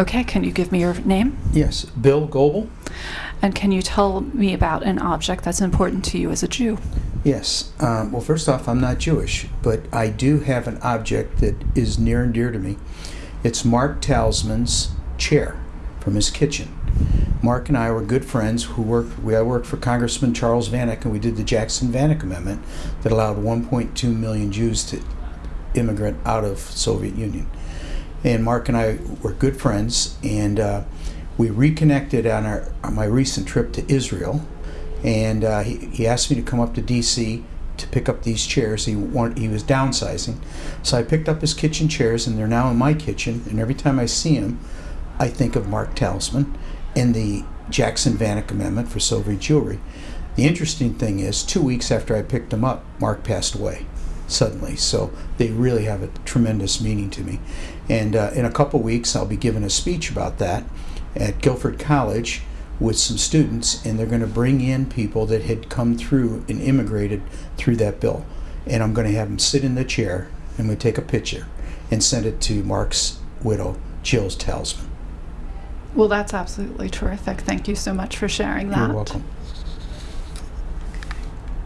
Okay, can you give me your name? Yes, Bill Goebel. And can you tell me about an object that's important to you as a Jew? Yes. Um, well, first off, I'm not Jewish, but I do have an object that is near and dear to me. It's Mark Talisman's chair from his kitchen. Mark and I were good friends who worked. We I worked for Congressman Charles Vanik, and we did the Jackson-Vanik Amendment that allowed 1.2 million Jews to immigrant out of Soviet Union. And Mark and I were good friends, and uh, we reconnected on our on my recent trip to Israel. And uh, he, he asked me to come up to D.C. to pick up these chairs. He he was downsizing, so I picked up his kitchen chairs, and they're now in my kitchen. And every time I see him, I think of Mark Talisman and the Jackson Vanik Amendment for Soviet Jewry. The interesting thing is, two weeks after I picked him up, Mark passed away suddenly. So they really have a tremendous meaning to me. And uh, in a couple weeks, I'll be giving a speech about that at Guilford College with some students, and they're going to bring in people that had come through and immigrated through that bill. And I'm going to have them sit in the chair, and we take a picture and send it to Mark's widow, Jill Talisman. Well, that's absolutely terrific. Thank you so much for sharing that. You're welcome.